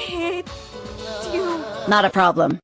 hate you. Not a problem.